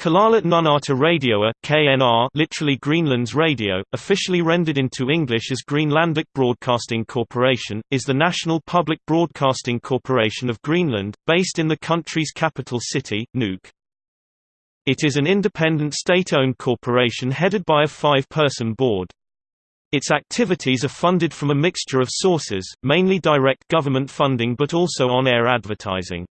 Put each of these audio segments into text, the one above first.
Kalaallit Nunaata Radioa KNR literally Greenland's radio, officially rendered into English as Greenlandic Broadcasting Corporation, is the national public broadcasting corporation of Greenland, based in the country's capital city, Nuuk. It is an independent state-owned corporation headed by a five-person board. Its activities are funded from a mixture of sources, mainly direct government funding but also on-air advertising.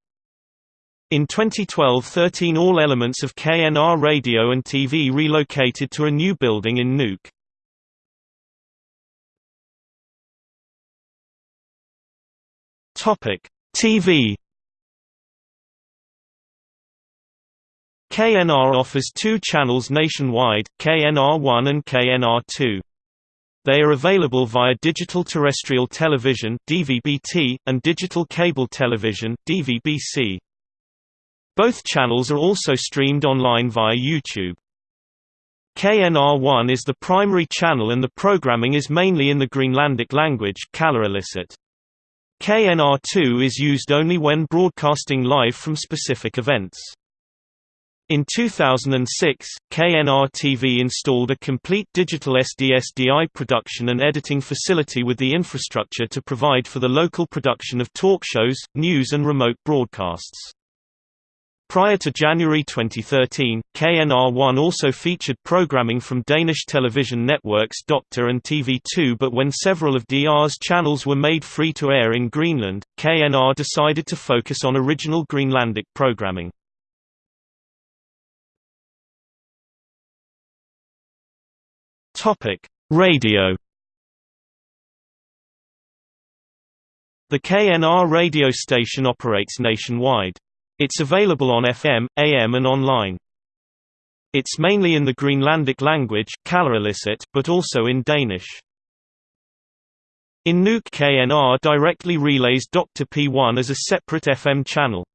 In 2012 13 all elements of KNR Radio and TV relocated to a new building in Nuuk. TV KNR offers two channels nationwide, KNR1 and KNR2. They are available via digital terrestrial television DVB-T, and digital cable television DVB-C. Both channels are also streamed online via YouTube. KNR1 is the primary channel and the programming is mainly in the Greenlandic language KNR2 is used only when broadcasting live from specific events. In 2006, KNR-TV installed a complete digital SD-SDI production and editing facility with the infrastructure to provide for the local production of talk shows, news and remote broadcasts. Prior to January 2013, KNR1 also featured programming from Danish television networks Doctor and TV2 but when several of DR's channels were made free to air in Greenland, KNR decided to focus on original Greenlandic programming. Radio The KNR radio station operates nationwide. It's available on FM, AM and online. It's mainly in the Greenlandic language but also in Danish. In Nuuk KNR directly relays Dr. P1 as a separate FM channel.